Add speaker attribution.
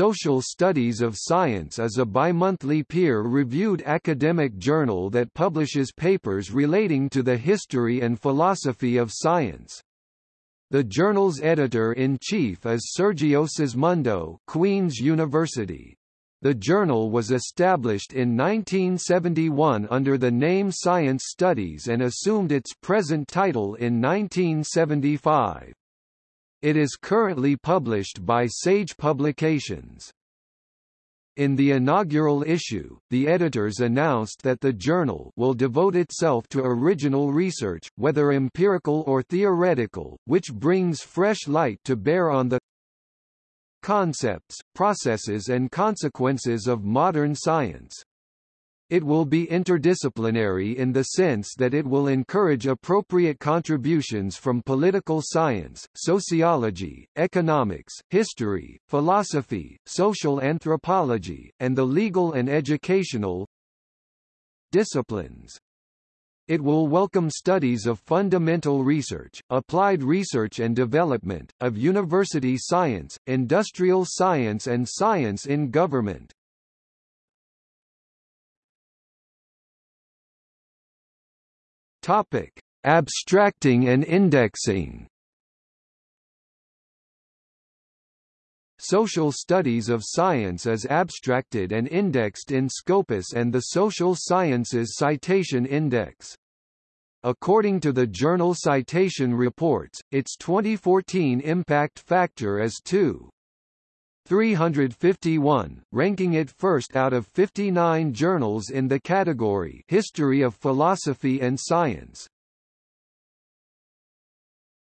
Speaker 1: Social Studies of Science is a bimonthly peer-reviewed academic journal that publishes papers relating to the history and philosophy of science. The journal's editor-in-chief is Sergio Sismondo Queen's University. The journal was established in 1971 under the name Science Studies and assumed its present title in 1975. It is currently published by Sage Publications. In the inaugural issue, the editors announced that the journal will devote itself to original research, whether empirical or theoretical, which brings fresh light to bear on the concepts, processes and consequences of modern science. It will be interdisciplinary in the sense that it will encourage appropriate contributions from political science, sociology, economics, history, philosophy, social anthropology, and the legal and educational disciplines. It will welcome studies of fundamental research, applied research and development, of university science, industrial science and science in government. Topic: Abstracting and indexing. Social Studies of Science is abstracted and indexed in Scopus and the Social Sciences Citation Index. According to the journal Citation Reports, its 2014 impact factor is 2. 351, ranking it first out of 59 journals in the category History of Philosophy and Science.